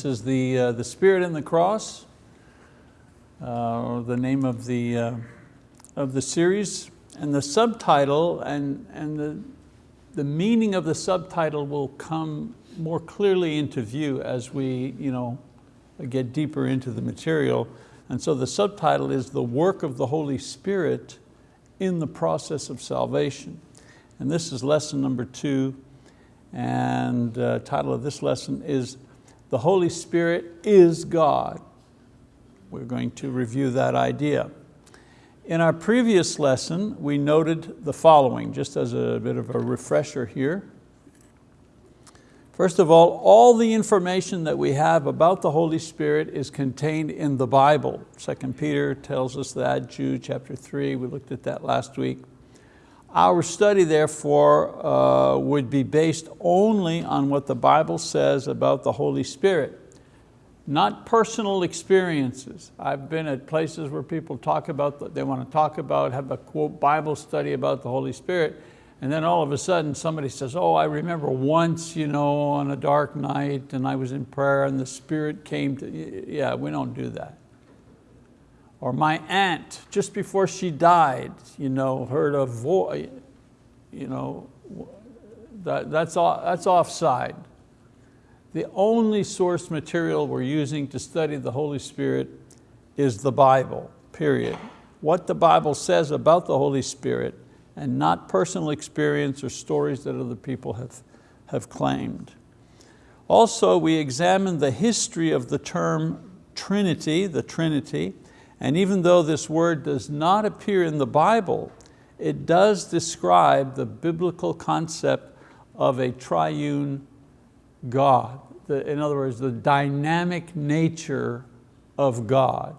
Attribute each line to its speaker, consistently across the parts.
Speaker 1: This is the, uh, the Spirit and the Cross, uh, the name of the, uh, of the series. And the subtitle and, and the, the meaning of the subtitle will come more clearly into view as we you know, get deeper into the material. And so the subtitle is The Work of the Holy Spirit in the Process of Salvation. And this is lesson number two. And uh, title of this lesson is the Holy Spirit is God. We're going to review that idea. In our previous lesson, we noted the following, just as a bit of a refresher here. First of all, all the information that we have about the Holy Spirit is contained in the Bible. 2 Peter tells us that, Jude chapter three, we looked at that last week. Our study therefore uh, would be based only on what the Bible says about the Holy Spirit, not personal experiences. I've been at places where people talk about, they want to talk about, have a quote Bible study about the Holy Spirit, and then all of a sudden somebody says, oh, I remember once you know, on a dark night and I was in prayer and the Spirit came to, yeah, we don't do that. Or my aunt, just before she died, you know, heard a voice, you know, that, that's, off, that's offside. The only source material we're using to study the Holy Spirit is the Bible, period. What the Bible says about the Holy Spirit and not personal experience or stories that other people have, have claimed. Also, we examine the history of the term Trinity, the Trinity, and even though this word does not appear in the Bible, it does describe the biblical concept of a triune God. The, in other words, the dynamic nature of God.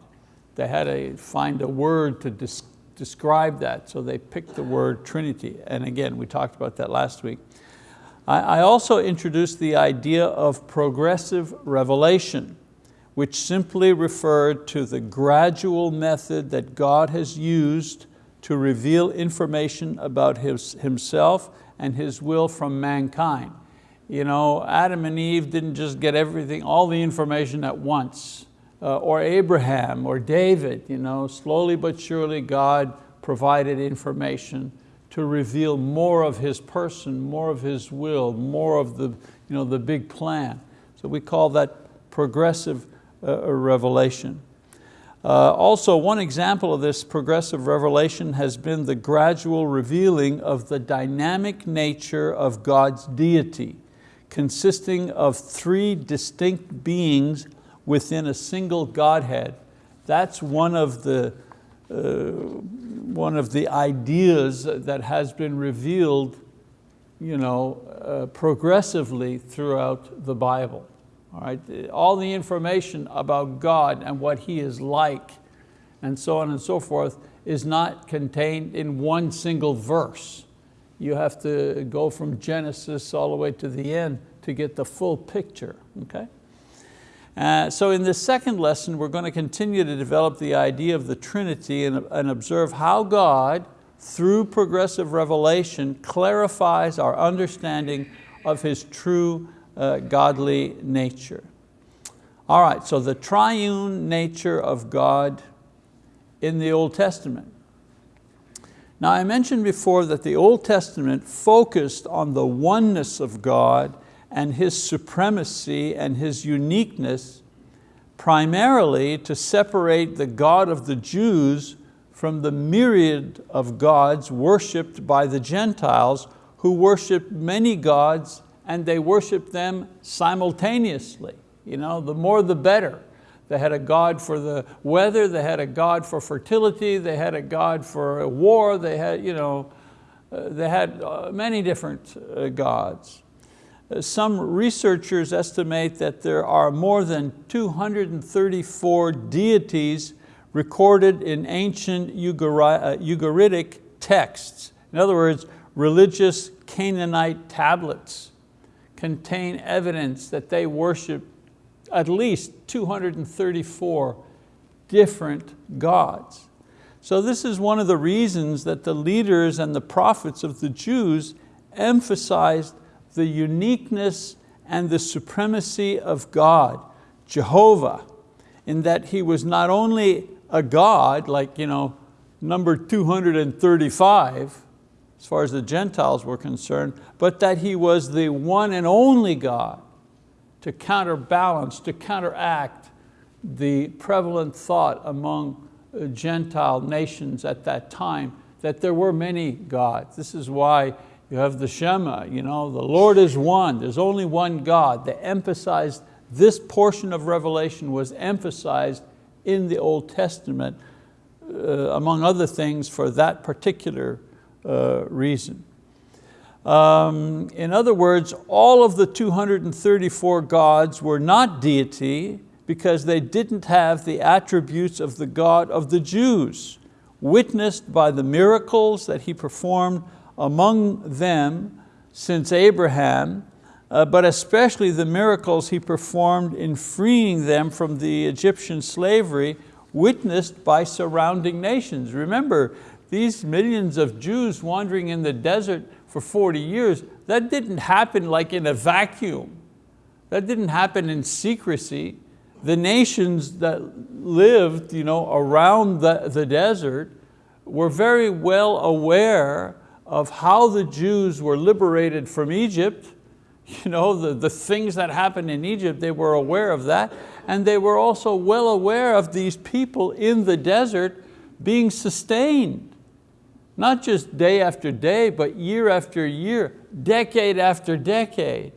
Speaker 1: They had to find a word to des describe that, so they picked the word Trinity. And again, we talked about that last week. I, I also introduced the idea of progressive revelation which simply referred to the gradual method that God has used to reveal information about his, himself and his will from mankind. You know, Adam and Eve didn't just get everything, all the information at once, uh, or Abraham or David, you know, slowly but surely God provided information to reveal more of His person, more of His will, more of the, you know, the big plan. So we call that progressive uh, revelation. Uh, also, one example of this progressive revelation has been the gradual revealing of the dynamic nature of God's deity, consisting of three distinct beings within a single Godhead. That's one of the, uh, one of the ideas that has been revealed you know, uh, progressively throughout the Bible. All, right? all the information about God and what He is like and so on and so forth is not contained in one single verse. You have to go from Genesis all the way to the end to get the full picture, okay? Uh, so in this second lesson, we're going to continue to develop the idea of the Trinity and, and observe how God, through progressive revelation, clarifies our understanding of His true Uh, godly nature. All right, so the triune nature of God in the Old Testament. Now I mentioned before that the Old Testament focused on the oneness of God and His supremacy and His uniqueness primarily to separate the God of the Jews from the myriad of gods worshiped by the Gentiles who worshiped many gods and they worshiped them simultaneously. You know, the more the better. They had a God for the weather, they had a God for fertility, they had a God for war, they had, you know, uh, they had uh, many different uh, gods. Uh, some researchers estimate that there are more than 234 deities recorded in ancient Ugaritic uh, texts. In other words, religious Canaanite tablets contain evidence that they worship at least 234 different gods. So this is one of the reasons that the leaders and the prophets of the Jews emphasized the uniqueness and the supremacy of God Jehovah, in that he was not only a God, like you know, number 235, as far as the Gentiles were concerned, but that he was the one and only God to counterbalance, to counteract the prevalent thought among uh, Gentile nations at that time that there were many gods. This is why you have the Shema, you know, the Lord is one, there's only one God. They emphasized, this portion of Revelation was emphasized in the Old Testament, uh, among other things, for that particular uh, reason. Um, in other words, all of the 234 gods were not deity because they didn't have the attributes of the God of the Jews, witnessed by the miracles that he performed among them since Abraham, uh, but especially the miracles he performed in freeing them from the Egyptian slavery witnessed by surrounding nations. Remember, these millions of Jews wandering in the desert for 40 years, that didn't happen like in a vacuum. That didn't happen in secrecy. The nations that lived you know, around the, the desert were very well aware of how the Jews were liberated from Egypt, you know, the, the things that happened in Egypt, they were aware of that. And they were also well aware of these people in the desert being sustained not just day after day, but year after year, decade after decade.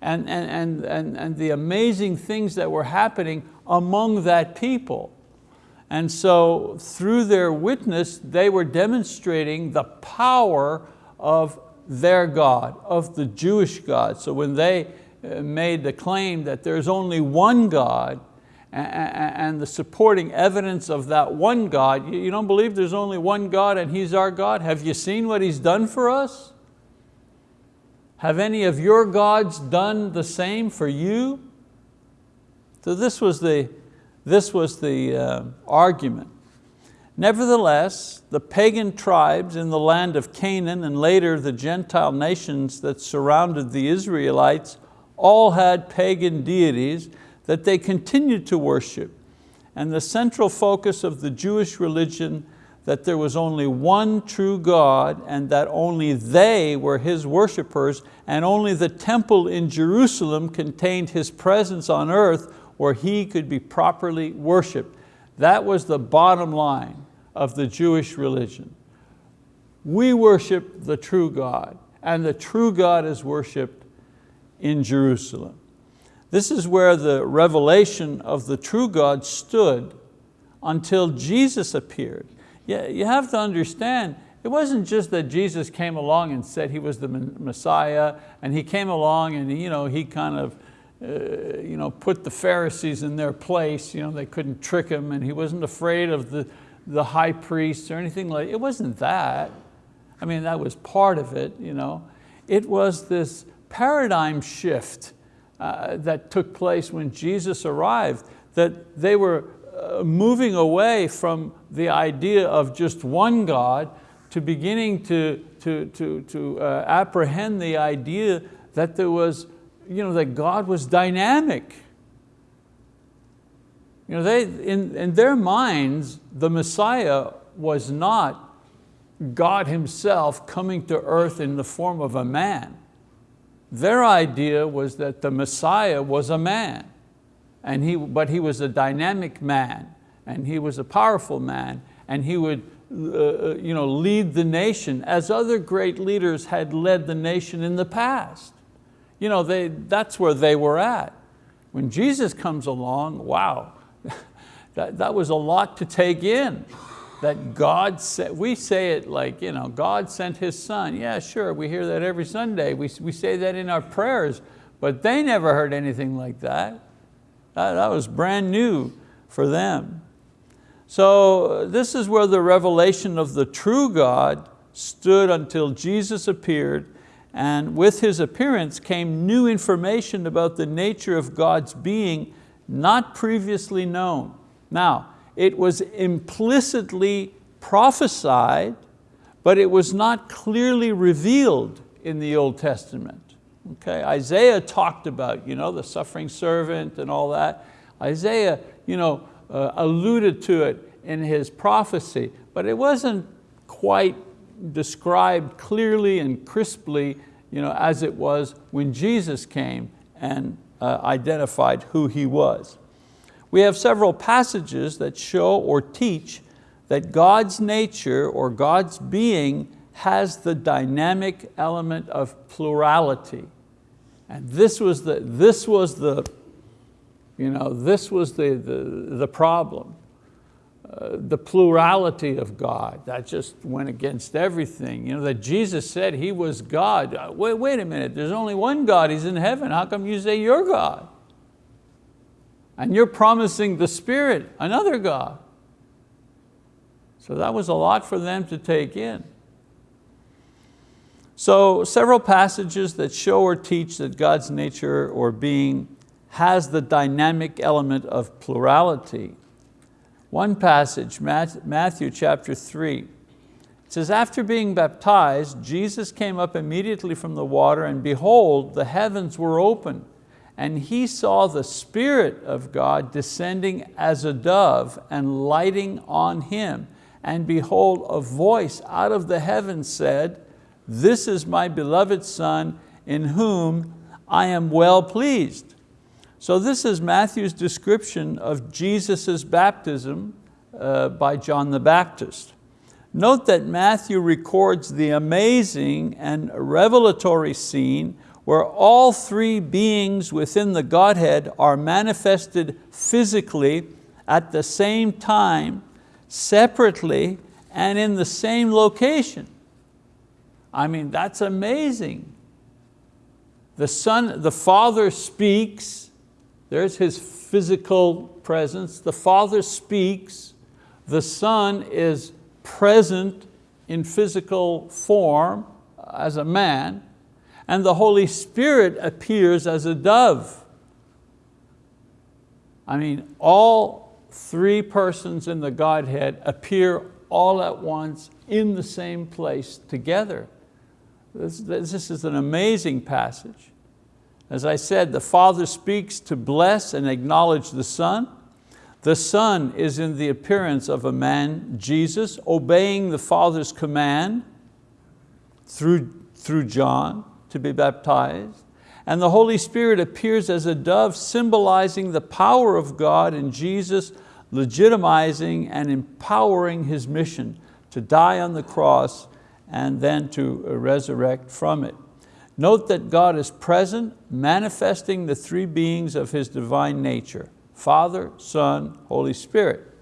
Speaker 1: And, and, and, and, and the amazing things that were happening among that people. And so through their witness, they were demonstrating the power of their God, of the Jewish God. So when they uh, made the claim that there's only one God, and the supporting evidence of that one God. You don't believe there's only one God and He's our God? Have you seen what He's done for us? Have any of your gods done the same for you? So this was the, this was the uh, argument. Nevertheless, the pagan tribes in the land of Canaan and later the Gentile nations that surrounded the Israelites all had pagan deities that they continued to worship. And the central focus of the Jewish religion that there was only one true God and that only they were His worshipers and only the temple in Jerusalem contained His presence on earth where He could be properly worshiped. That was the bottom line of the Jewish religion. We worship the true God and the true God is worshiped in Jerusalem. This is where the revelation of the true God stood until Jesus appeared. Yeah, you have to understand, it wasn't just that Jesus came along and said He was the Messiah and He came along and you know, He kind of uh, you know, put the Pharisees in their place, you know, they couldn't trick Him and He wasn't afraid of the, the high priests or anything like, it wasn't that. I mean, that was part of it. You know. It was this paradigm shift uh, that took place when Jesus arrived, that they were uh, moving away from the idea of just one God to beginning to, to, to, to uh, apprehend the idea that there was, you know, that God was dynamic. You know, they, in, in their minds, the Messiah was not God himself coming to earth in the form of a man. Their idea was that the Messiah was a man, and he, but he was a dynamic man, and he was a powerful man, and he would uh, uh, you know, lead the nation as other great leaders had led the nation in the past. You know, they, that's where they were at. When Jesus comes along, wow, that, that was a lot to take in that God, said, we say it like, you know, God sent His Son. Yeah, sure, we hear that every Sunday. We, we say that in our prayers, but they never heard anything like that. That, that was brand new for them. So this is where the revelation of the true God stood until Jesus appeared and with His appearance came new information about the nature of God's being not previously known. Now, it was implicitly prophesied, but it was not clearly revealed in the Old Testament. Okay, Isaiah talked about you know, the suffering servant and all that. Isaiah you know, uh, alluded to it in his prophecy, but it wasn't quite described clearly and crisply you know, as it was when Jesus came and uh, identified who he was. We have several passages that show or teach that God's nature or God's being has the dynamic element of plurality. And this was the, this was the, you know, this was the, the, the problem. Uh, the plurality of God, that just went against everything. You know, that Jesus said He was God. Uh, wait, wait a minute, there's only one God, He's in heaven. How come you say you're God? And you're promising the Spirit, another God. So that was a lot for them to take in. So several passages that show or teach that God's nature or being has the dynamic element of plurality. One passage, Matthew chapter three, says, after being baptized, Jesus came up immediately from the water and behold, the heavens were open and he saw the Spirit of God descending as a dove and lighting on him. And behold, a voice out of the heavens said, this is my beloved Son in whom I am well pleased. So this is Matthew's description of Jesus' baptism uh, by John the Baptist. Note that Matthew records the amazing and revelatory scene where all three beings within the Godhead are manifested physically at the same time, separately, and in the same location. I mean, that's amazing. The Son, the Father speaks, there's His physical presence, the Father speaks, the Son is present in physical form as a man, and the Holy Spirit appears as a dove. I mean, all three persons in the Godhead appear all at once in the same place together. This, this is an amazing passage. As I said, the Father speaks to bless and acknowledge the Son. The Son is in the appearance of a man, Jesus, obeying the Father's command through, through John to be baptized. And the Holy Spirit appears as a dove symbolizing the power of God in Jesus legitimizing and empowering His mission to die on the cross and then to resurrect from it. Note that God is present, manifesting the three beings of His divine nature, Father, Son, Holy Spirit.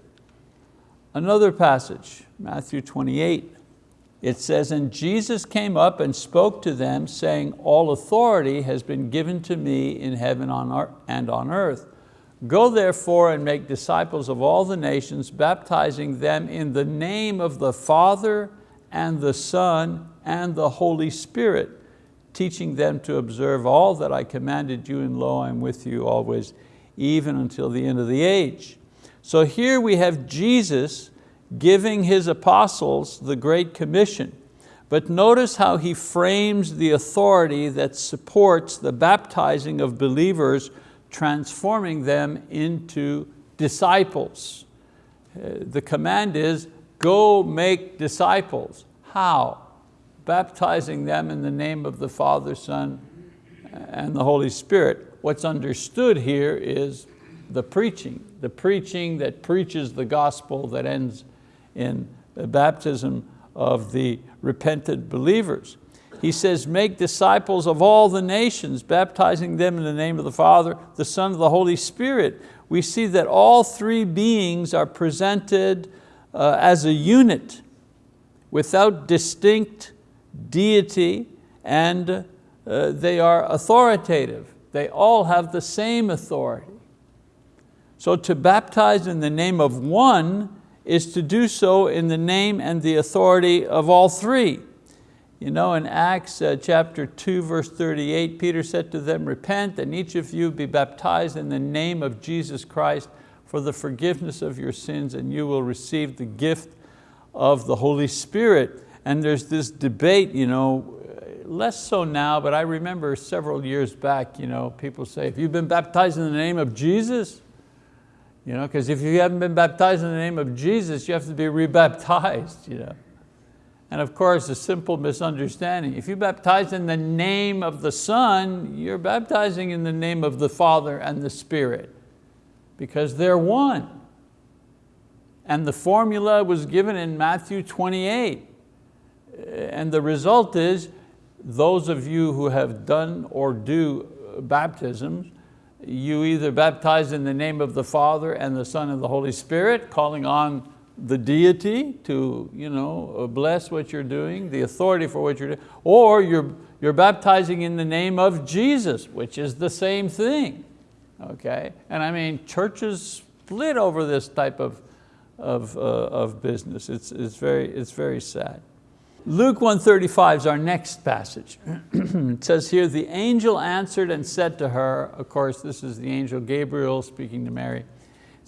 Speaker 1: Another passage, Matthew 28, it says, and Jesus came up and spoke to them saying, all authority has been given to me in heaven and on earth. Go therefore and make disciples of all the nations, baptizing them in the name of the Father and the Son and the Holy Spirit, teaching them to observe all that I commanded you, and lo, I'm with you always, even until the end of the age. So here we have Jesus giving his apostles the Great Commission. But notice how he frames the authority that supports the baptizing of believers, transforming them into disciples. Uh, the command is, go make disciples. How? Baptizing them in the name of the Father, Son, and the Holy Spirit. What's understood here is the preaching, the preaching that preaches the gospel that ends in the baptism of the repentant believers. He says, make disciples of all the nations, baptizing them in the name of the Father, the Son, of the Holy Spirit. We see that all three beings are presented uh, as a unit without distinct deity and uh, they are authoritative. They all have the same authority. So to baptize in the name of one is to do so in the name and the authority of all three. You know, in Acts uh, chapter 2, verse 38, Peter said to them, repent and each of you be baptized in the name of Jesus Christ for the forgiveness of your sins and you will receive the gift of the Holy Spirit. And there's this debate, you know, less so now, but I remember several years back, you know, people say, have you've been baptized in the name of Jesus? You know, because if you haven't been baptized in the name of Jesus, you have to be rebaptized. You know? And of course, a simple misunderstanding. If you baptize in the name of the Son, you're baptizing in the name of the Father and the Spirit because they're one. And the formula was given in Matthew 28. And the result is, those of you who have done or do baptisms, you either baptize in the name of the Father and the Son and the Holy Spirit, calling on the deity to you know, bless what you're doing, the authority for what you're doing, or you're, you're baptizing in the name of Jesus, which is the same thing, okay? And I mean, churches split over this type of, of, uh, of business. It's, it's, very, it's very sad. Luke 135 is our next passage. it says here, the angel answered and said to her, of course this is the angel Gabriel speaking to Mary. It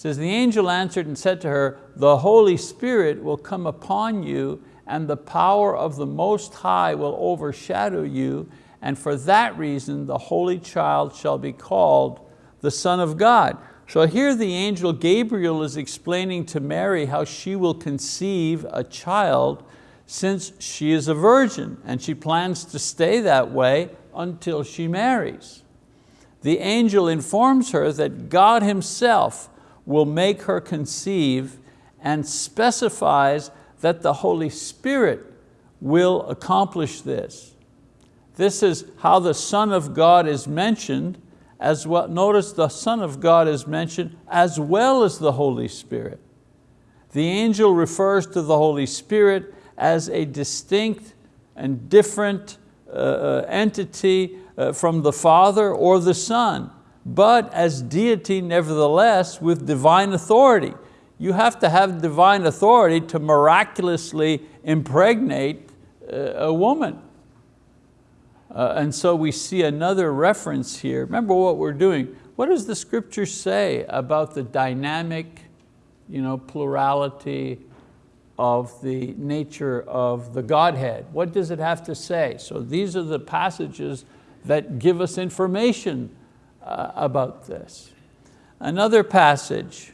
Speaker 1: says, the angel answered and said to her, the Holy Spirit will come upon you and the power of the Most High will overshadow you, and for that reason the Holy Child shall be called the Son of God. So here the angel Gabriel is explaining to Mary how she will conceive a child since she is a virgin and she plans to stay that way until she marries. The angel informs her that God himself will make her conceive and specifies that the Holy Spirit will accomplish this. This is how the Son of God is mentioned as well. Notice the Son of God is mentioned as well as the Holy Spirit. The angel refers to the Holy Spirit as a distinct and different uh, uh, entity uh, from the Father or the Son, but as deity nevertheless with divine authority. You have to have divine authority to miraculously impregnate uh, a woman. Uh, and so we see another reference here. Remember what we're doing. What does the scripture say about the dynamic you know, plurality of the nature of the Godhead. What does it have to say? So these are the passages that give us information uh, about this. Another passage,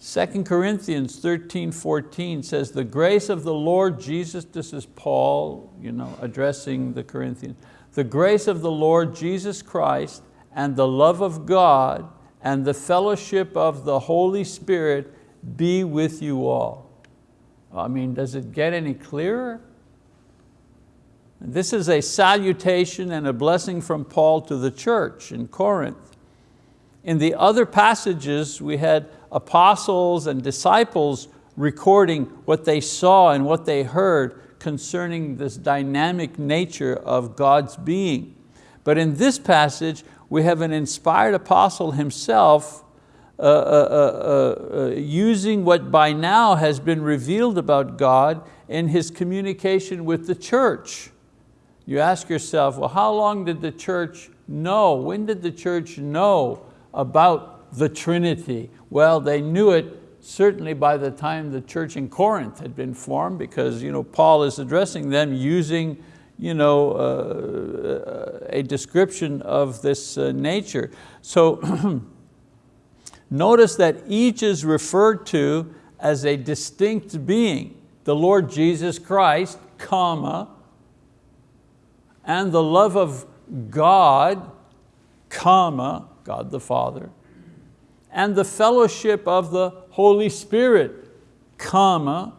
Speaker 1: 2 Corinthians 13, 14 says, the grace of the Lord Jesus, this is Paul you know, addressing the Corinthians, the grace of the Lord Jesus Christ and the love of God and the fellowship of the Holy Spirit be with you all. I mean, does it get any clearer? This is a salutation and a blessing from Paul to the church in Corinth. In the other passages, we had apostles and disciples recording what they saw and what they heard concerning this dynamic nature of God's being. But in this passage, we have an inspired apostle himself Uh, uh, uh, using what by now has been revealed about God in his communication with the church. You ask yourself, well, how long did the church know? When did the church know about the Trinity? Well, they knew it certainly by the time the church in Corinth had been formed because you know, Paul is addressing them using you know, uh, a description of this uh, nature. So Notice that each is referred to as a distinct being, the Lord Jesus Christ, comma, and the love of God, comma, God the Father, and the fellowship of the Holy Spirit, comma,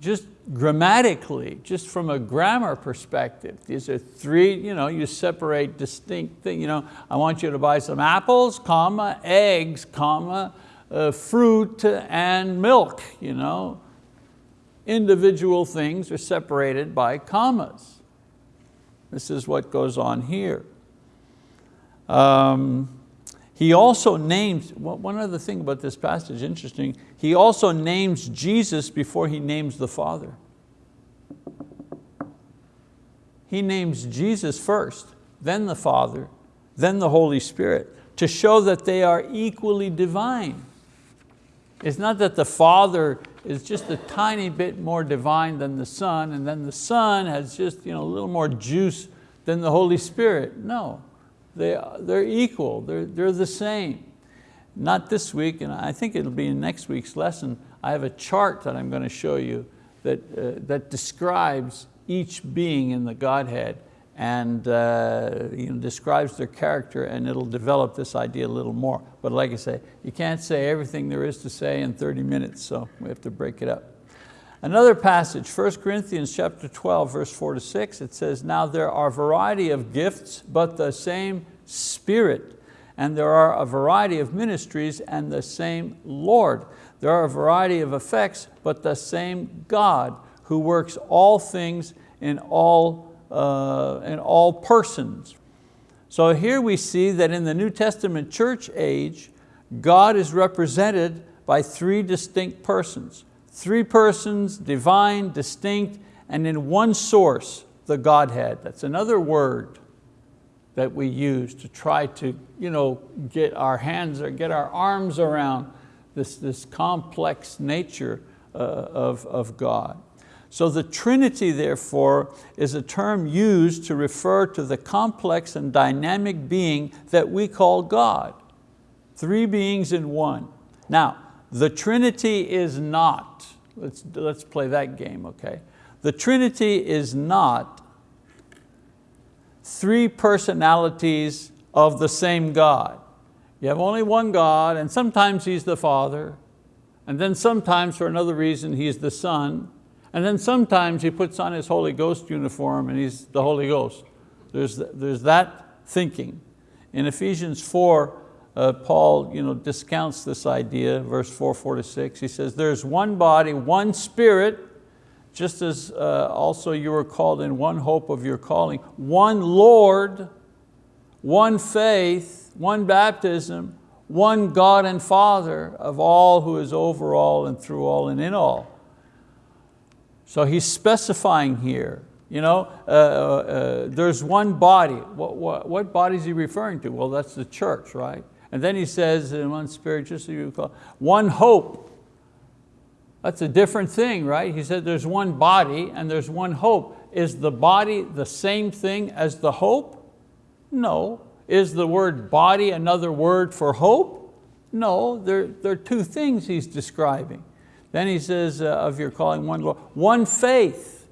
Speaker 1: just grammatically, just from a grammar perspective, these are three, you know, you separate distinct things. You know, I want you to buy some apples, comma, eggs, comma, uh, fruit and milk. You know. Individual things are separated by commas. This is what goes on here. Um, he also names, one other thing about this passage, interesting, he also names Jesus before he names the Father. He names Jesus first, then the Father, then the Holy Spirit, to show that they are equally divine. It's not that the Father is just a tiny bit more divine than the Son, and then the Son has just you know, a little more juice than the Holy Spirit. No, they, they're equal, they're, they're the same. not this week, and I think it'll be in next week's lesson, I have a chart that I'm going to show you that, uh, that describes each being in the Godhead and uh, you know, describes their character and it'll develop this idea a little more. But like I say, you can't say everything there is to say in 30 minutes, so we have to break it up. Another passage, 1 Corinthians chapter 12, verse four to six, it says, now there are a variety of gifts, but the same Spirit. And there are a variety of ministries and the same Lord. There are a variety of effects, but the same God who works all things in all, uh, in all persons. So here we see that in the New Testament church age, God is represented by three distinct persons. Three persons, divine, distinct, and in one source, the Godhead. That's another word that we use to try to you know, get our hands or get our arms around this, this complex nature uh, of, of God. So the Trinity, therefore, is a term used to refer to the complex and dynamic being that we call God. Three beings in one. Now, the Trinity is not, let's, let's play that game, okay? The Trinity is not three personalities of the same God. You have only one God and sometimes He's the Father, and then sometimes for another reason He's the Son, and then sometimes He puts on His Holy Ghost uniform and He's the Holy Ghost. There's, there's that thinking. In Ephesians 4, uh, Paul you know, discounts this idea, verse 4, 4 to 6. He says, there's one body, one spirit, just as uh, also you were called in one hope of your calling, one Lord, one faith, one baptism, one God and Father of all who is over all and through all and in all. So he's specifying here, you know, uh, uh, uh there's one body. What, what, what body is he referring to? Well, that's the church, right? And then he says in one spirit, just so you call, one hope, that's a different thing, right? He said there's one body and there's one hope. Is the body the same thing as the hope? No. Is the word body another word for hope? No, they're, they're two things he's describing. Then he says uh, of your calling one Lord, one faith.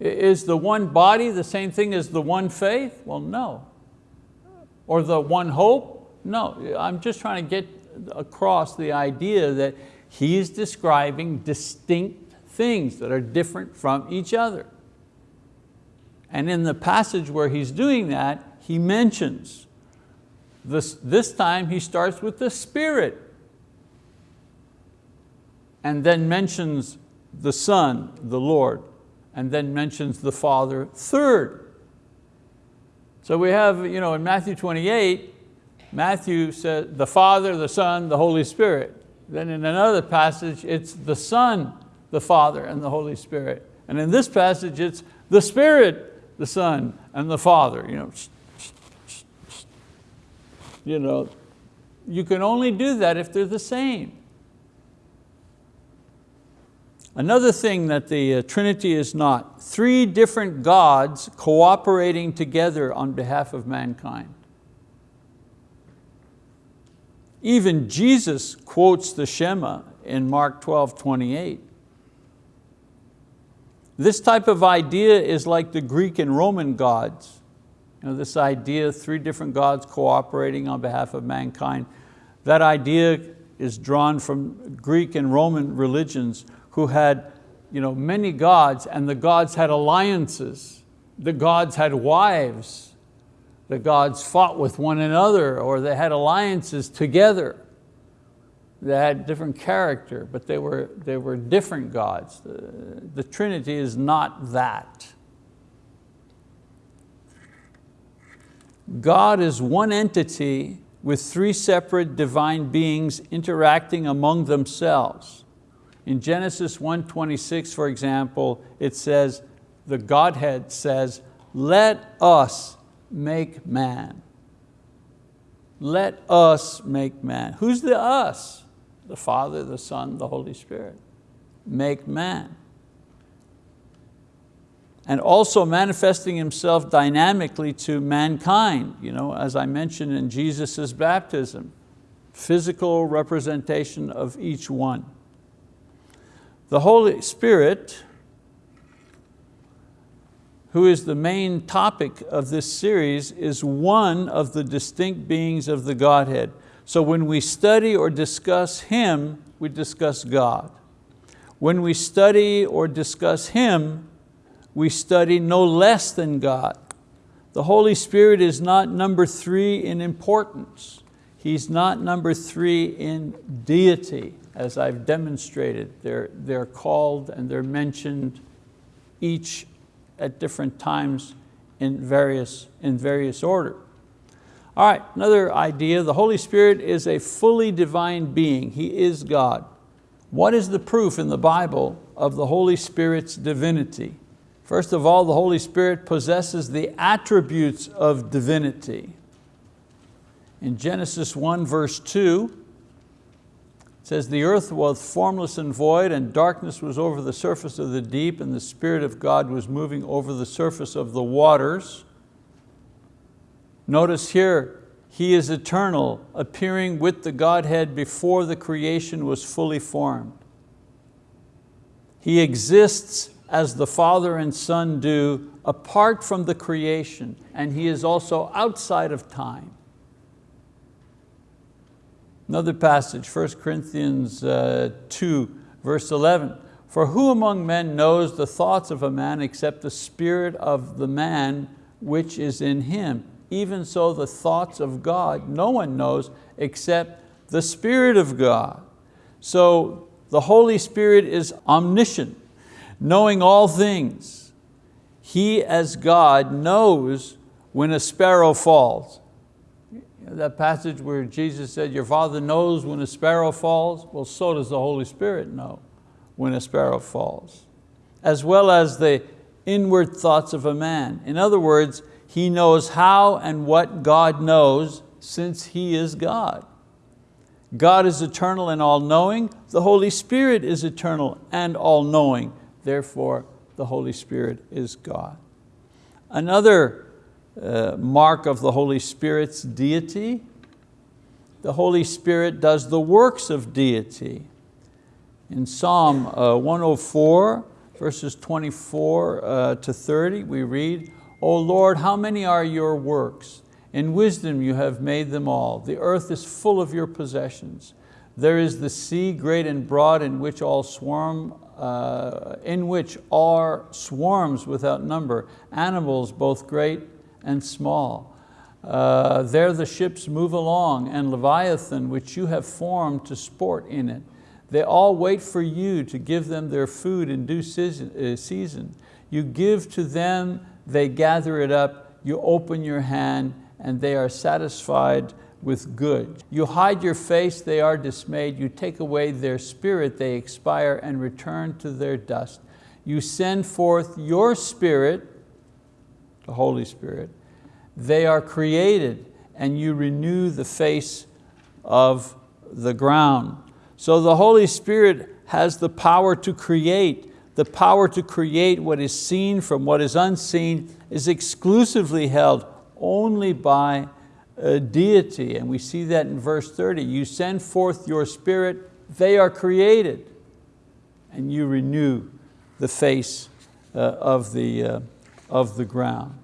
Speaker 1: Is the one body the same thing as the one faith? Well, no. Or the one hope? No, I'm just trying to get across the idea that He's describing distinct things that are different from each other. And in the passage where he's doing that, he mentions, this, this time he starts with the Spirit and then mentions the Son, the Lord, and then mentions the Father third. So we have, you know, in Matthew 28, Matthew says the Father, the Son, the Holy Spirit. Then in another passage, it's the Son, the Father, and the Holy Spirit. And in this passage, it's the Spirit, the Son, and the Father. You know, you know, you can only do that if they're the same. Another thing that the uh, Trinity is not, three different gods cooperating together on behalf of mankind. Even Jesus quotes the Shema in Mark 12, 28. This type of idea is like the Greek and Roman gods. You know, this idea, three different gods cooperating on behalf of mankind. That idea is drawn from Greek and Roman religions who had you know, many gods and the gods had alliances. The gods had wives the gods fought with one another or they had alliances together. They had different character, but they were, they were different gods. The, the Trinity is not that. God is one entity with three separate divine beings interacting among themselves. In Genesis 1.26, for example, it says, the Godhead says, let us make man. Let us make man. Who's the us? The Father, the Son, the Holy Spirit. Make man. and also manifesting himself dynamically to mankind, you know, as I mentioned in Jesus' baptism, physical representation of each one. The Holy Spirit, who is the main topic of this series, is one of the distinct beings of the Godhead. So when we study or discuss Him, we discuss God. When we study or discuss Him, we study no less than God. The Holy Spirit is not number three in importance. He's not number three in deity, as I've demonstrated. They're, they're called and they're mentioned each at different times in various, in various order. All right, another idea, the Holy Spirit is a fully divine being. He is God. What is the proof in the Bible of the Holy Spirit's divinity? First of all, the Holy Spirit possesses the attributes of divinity. In Genesis 1 verse 2, it says, the earth was formless and void and darkness was over the surface of the deep and the Spirit of God was moving over the surface of the waters. Notice here, He is eternal, appearing with the Godhead before the creation was fully formed. He exists as the Father and Son do apart from the creation, and He is also outside of time. Another passage, 1 Corinthians uh, 2, verse 11. For who among men knows the thoughts of a man except the spirit of the man which is in him? even so the thoughts of God no one knows except the Spirit of God. So the Holy Spirit is omniscient, knowing all things. He as God knows when a sparrow falls. That passage where Jesus said, your Father knows when a sparrow falls, well, so does the Holy Spirit know when a sparrow falls, as well as the inward thoughts of a man. In other words, he knows how and what God knows since He is God. God is eternal and all-knowing. The Holy Spirit is eternal and all-knowing. Therefore, the Holy Spirit is God. Another uh, mark of the Holy Spirit's deity, the Holy Spirit does the works of deity. In Psalm uh, 104, verses 24 uh, to 30, we read, O Lord, how many are your works? In wisdom you have made them all. The earth is full of your possessions. There is the sea great and broad in which all swarm, uh, in which are swarms without number, animals both great and small. Uh, there the ships move along, and Leviathan, which you have formed to sport in it. They all wait for you to give them their food in due uh, season. You give to them they gather it up, you open your hand, and they are satisfied with good. You hide your face, they are dismayed. You take away their spirit, they expire and return to their dust. You send forth your spirit, the Holy Spirit, they are created and you renew the face of the ground. So the Holy Spirit has the power to create the power to create what is seen from what is unseen is exclusively held only by a deity. And we see that in verse 30. You send forth your spirit, they are created, and you renew the face uh, of, the, uh, of the ground.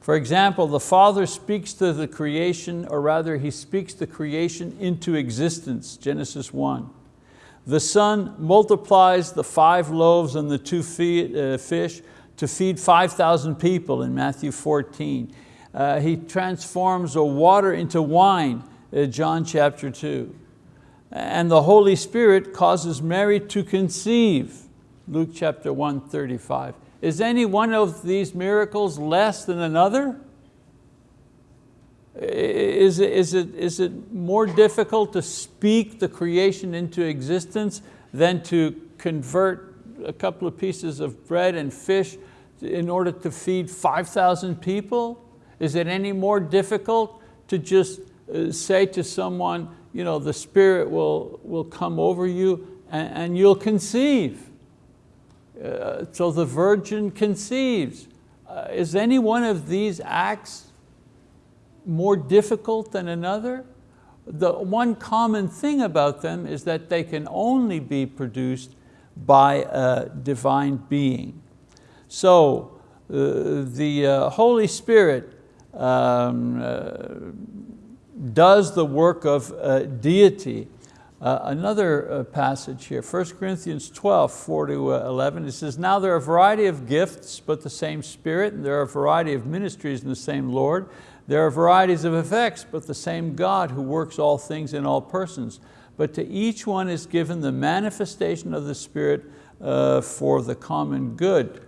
Speaker 1: For example, the Father speaks to the creation, or rather He speaks the creation into existence, Genesis 1. The Son multiplies the five loaves and the two uh, fish to feed 5,000 people in Matthew 14. Uh, he transforms a water into wine, uh, John chapter 2. And the Holy Spirit causes Mary to conceive, Luke chapter 1, 35. Is any one of these miracles less than another? Is it, is, it, is it more difficult to speak the creation into existence than to convert a couple of pieces of bread and fish in order to feed 5,000 people? Is it any more difficult to just uh, say to someone, you know, the Spirit will, will come over you and, and you'll conceive? Uh, so the virgin conceives. Uh, is any one of these acts more difficult than another? The one common thing about them is that they can only be produced by a divine being. So uh, the uh, Holy Spirit um, uh, does the work of uh, deity. Uh, another uh, passage here, 1 Corinthians 12, 4 to 11, it says, Now there are a variety of gifts, but the same Spirit, and there are a variety of ministries in the same Lord. There are varieties of effects, but the same God who works all things in all persons. But to each one is given the manifestation of the Spirit uh, for the common good.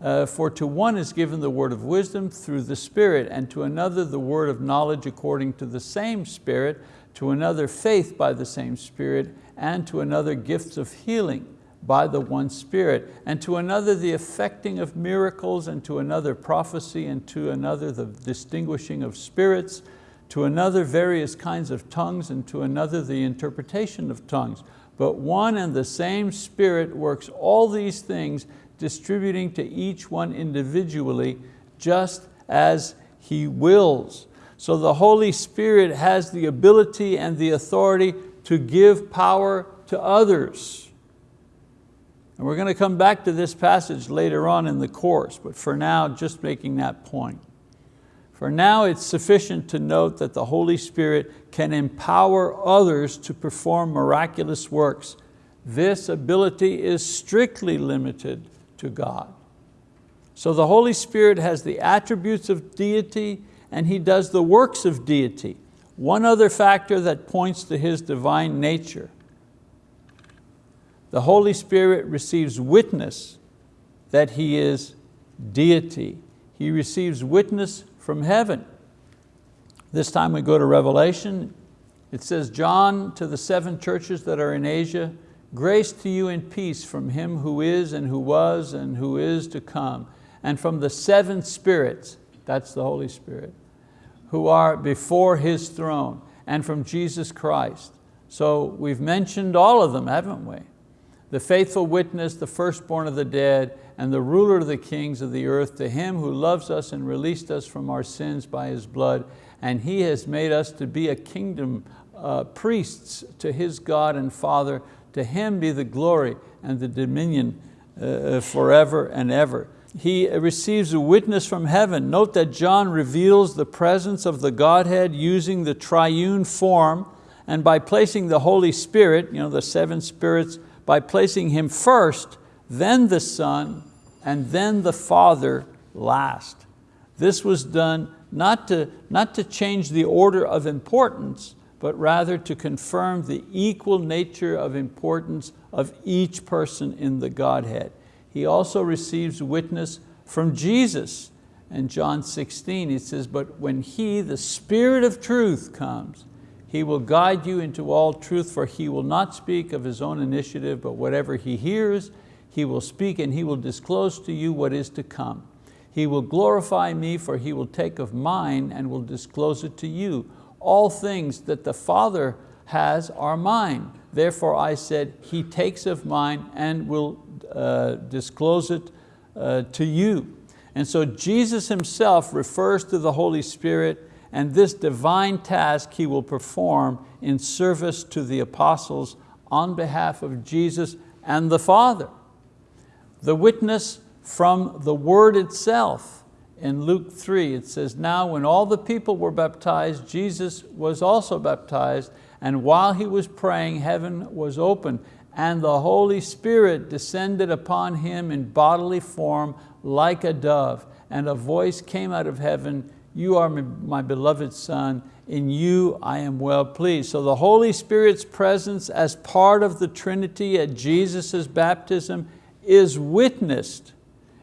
Speaker 1: Uh, for to one is given the word of wisdom through the Spirit, and to another the word of knowledge according to the same Spirit, to another faith by the same Spirit, and to another gifts of healing by the one Spirit, and to another the effecting of miracles, and to another prophecy, and to another the distinguishing of spirits, to another various kinds of tongues, and to another the interpretation of tongues. But one and the same Spirit works all these things, distributing to each one individually, just as He wills. So the Holy Spirit has the ability and the authority to give power to others. And we're going to come back to this passage later on in the course, but for now, just making that point. For now, it's sufficient to note that the Holy Spirit can empower others to perform miraculous works. This ability is strictly limited to God. So the Holy Spirit has the attributes of deity and He does the works of deity. One other factor that points to His divine nature. The Holy Spirit receives witness that He is deity. He receives witness from heaven. This time we go to Revelation. It says, John to the seven churches that are in Asia, grace to you and peace from him who is and who was and who is to come, and from the seven spirits, that's the Holy Spirit, who are before His throne, and from Jesus Christ. So we've mentioned all of them, haven't we? The faithful witness, the firstborn of the dead, and the ruler of the kings of the earth, to Him who loves us and released us from our sins by His blood, and He has made us to be a kingdom, uh, priests to His God and Father. To Him be the glory and the dominion uh, forever and ever. He receives a witness from heaven. Note that John reveals the presence of the Godhead using the triune form and by placing the Holy Spirit, you know, the seven spirits, by placing Him first, then the Son, and then the Father last. This was done not to, not to change the order of importance, but rather to confirm the equal nature of importance of each person in the Godhead he also receives witness from Jesus. In John 16, he says, but when He, the Spirit of truth comes, He will guide you into all truth, for He will not speak of His own initiative, but whatever He hears, He will speak and He will disclose to you what is to come. He will glorify me, for He will take of mine and will disclose it to you. All things that the Father has are mine. Therefore I said, He takes of mine and will disclose it uh, to you. And so Jesus himself refers to the Holy Spirit and this divine task he will perform in service to the apostles on behalf of Jesus and the Father. The witness from the word itself. In Luke 3 it says, now when all the people were baptized, Jesus was also baptized and while he was praying, heaven was open and the Holy Spirit descended upon him in bodily form like a dove, and a voice came out of heaven, you are my beloved son, in you I am well pleased. So the Holy Spirit's presence as part of the Trinity at Jesus' baptism is witnessed,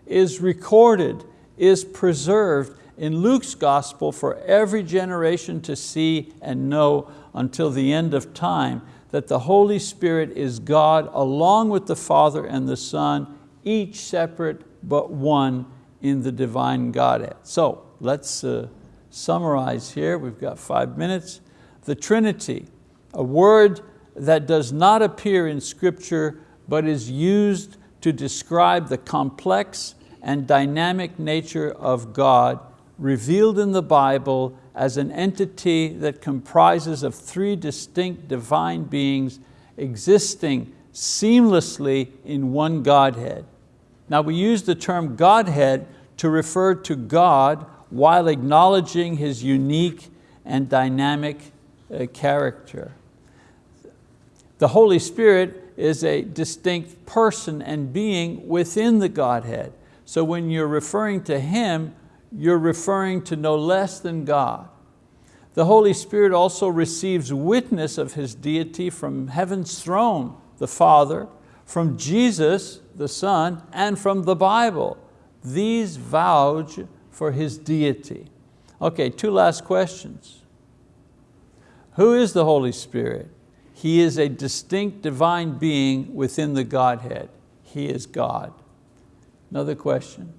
Speaker 1: is recorded, is preserved in Luke's gospel for every generation to see and know until the end of time that the Holy Spirit is God along with the Father and the Son, each separate but one in the divine Godhead. So let's uh, summarize here, we've got five minutes. The Trinity, a word that does not appear in scripture but is used to describe the complex and dynamic nature of God revealed in the Bible as an entity that comprises of three distinct divine beings existing seamlessly in one Godhead. Now we use the term Godhead to refer to God while acknowledging His unique and dynamic uh, character. The Holy Spirit is a distinct person and being within the Godhead. So when you're referring to Him, you're referring to no less than God. The Holy Spirit also receives witness of His deity from heaven's throne, the Father, from Jesus, the Son, and from the Bible. These vouch for His deity. Okay, two last questions. Who is the Holy Spirit? He is a distinct divine being within the Godhead. He is God. Another question.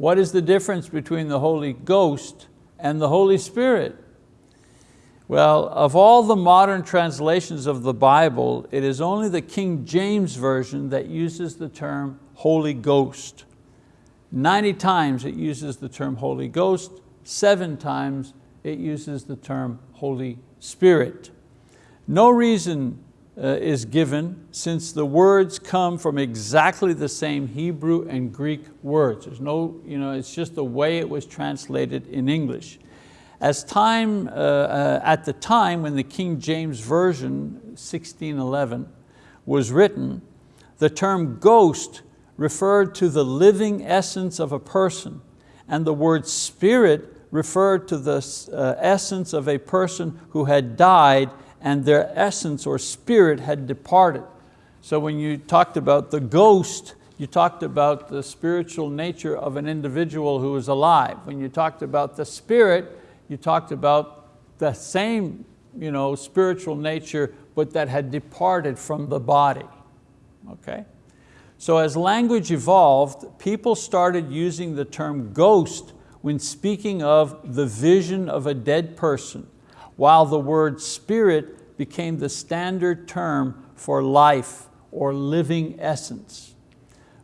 Speaker 1: What is the difference between the Holy Ghost and the Holy Spirit? Well, of all the modern translations of the Bible, it is only the King James Version that uses the term Holy Ghost. 90 times it uses the term Holy Ghost, seven times it uses the term Holy Spirit. No reason is given since the words come from exactly the same Hebrew and Greek words. There's no, you know, it's just the way it was translated in English. As time, uh, uh, at the time when the King James Version, 1611, was written, the term ghost referred to the living essence of a person and the word spirit referred to the uh, essence of a person who had died and their essence or spirit had departed. So when you talked about the ghost, you talked about the spiritual nature of an individual who is alive. When you talked about the spirit, you talked about the same you know, spiritual nature, but that had departed from the body, okay? So as language evolved, people started using the term ghost when speaking of the vision of a dead person while the word spirit became the standard term for life or living essence.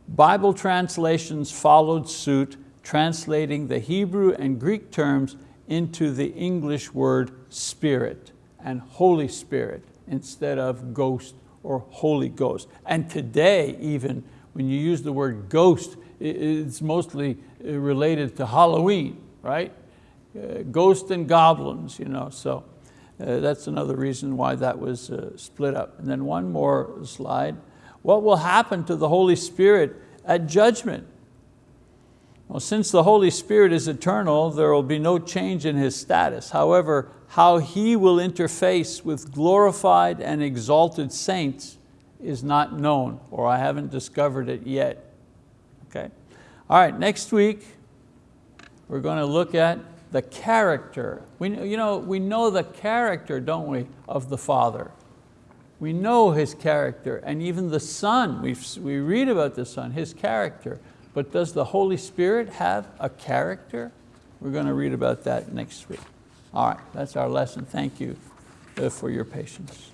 Speaker 1: Bible translations followed suit, translating the Hebrew and Greek terms into the English word spirit and Holy Spirit instead of ghost or Holy Ghost. And today even, when you use the word ghost, it's mostly uh, related to Halloween, right? Uh, ghosts and goblins, you know, so uh, that's another reason why that was uh, split up. And then one more slide. What will happen to the Holy Spirit at judgment? Well, since the Holy Spirit is eternal, there will be no change in His status. However, how He will interface with glorified and exalted saints is not known, or I haven't discovered it yet. Okay? All right, next week, we're going to look at the character. We, you know, we know the character, don't we, of the Father. We know His character, and even the Son, we we read about the Son, His character. But does the Holy Spirit have a character? We're going to read about that next week. All right, that's our lesson. Thank you uh, for your patience.